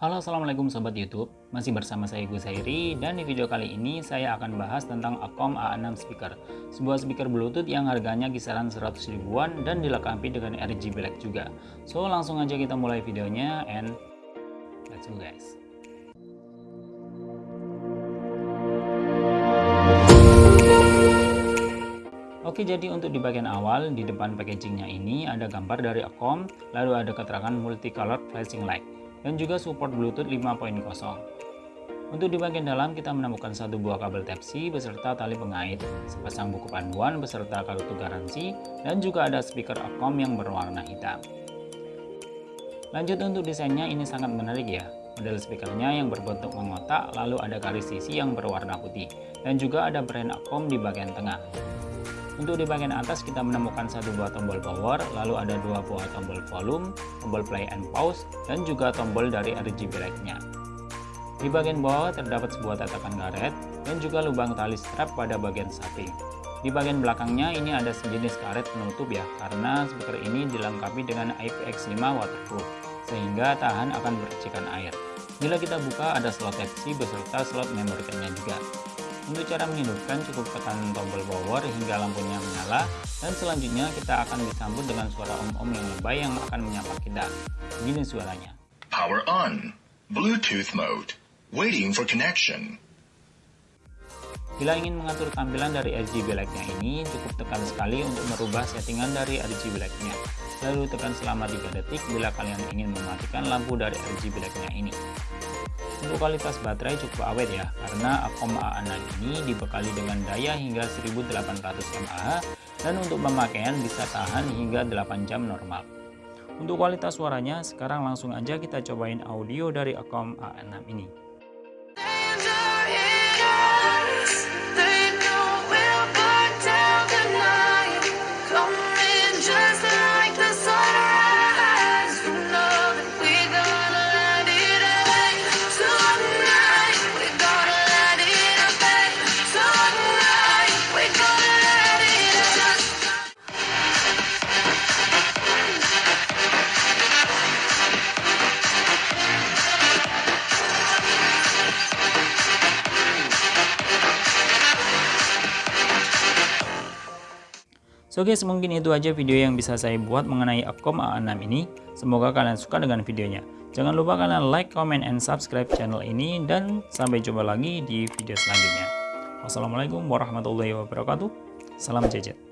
Halo assalamualaikum sobat youtube. Masih bersama saya Gus Hairi Dan di video kali ini saya akan bahas tentang Acom A6 speaker. Sebuah speaker bluetooth yang harganya kisaran 100 ribuan Dan dilengkapi dengan RGB LED juga. So langsung aja kita mulai videonya And let's go guys. Oke jadi untuk di bagian awal di depan packagingnya ini ada gambar dari Acom lalu ada keterangan multicolored flashing light dan juga support Bluetooth 5.0. Untuk di bagian dalam kita menemukan satu buah kabel Type-C beserta tali pengait, sepasang buku panduan beserta kartu garansi, dan juga ada speaker Acom yang berwarna hitam. Lanjut untuk desainnya ini sangat menarik ya. Model speakernya yang berbentuk mengotak, lalu ada garis sisi yang berwarna putih, dan juga ada brand Acom di bagian tengah. Untuk di bagian atas kita menemukan satu buah tombol power, lalu ada dua buah tombol volume, tombol play and pause, dan juga tombol dari RGB light-nya. Di bagian bawah terdapat sebuah tatakan karet dan juga lubang tali strap pada bagian samping. Di bagian belakangnya ini ada sejenis karet penutup ya, karena speaker ini dilengkapi dengan IPX5 waterproof, sehingga tahan akan percikan air. Bila kita buka ada slot Type-C beserta slot card-nya juga. Untuk cara menghidupkan cukup tekan tombol power hingga lampunya menyala dan selanjutnya kita akan disambut dengan suara om-om yang lebay yang akan menyapa kita. Begini suaranya. Power on. Bluetooth mode. Waiting for connection. Bila ingin mengatur tampilan dari RGB light-nya ini, cukup tekan sekali untuk merubah settingan dari RGB light-nya. Lalu tekan selama 3 detik bila kalian ingin mematikan lampu dari RGB light-nya ini. Untuk kualitas baterai cukup awet ya, karena Acom A6 ini dibekali dengan daya hingga 1800 mAh dan untuk pemakaian bisa tahan hingga 8 jam normal. Untuk kualitas suaranya, sekarang langsung aja kita cobain audio dari Acom A6 ini. So guys, mungkin itu aja video yang bisa saya buat mengenai Acom A6 ini. Semoga kalian suka dengan videonya. Jangan lupa kalian like, comment, and subscribe channel ini. Dan sampai jumpa lagi di video selanjutnya. Wassalamualaikum warahmatullahi wabarakatuh. Salam jajan.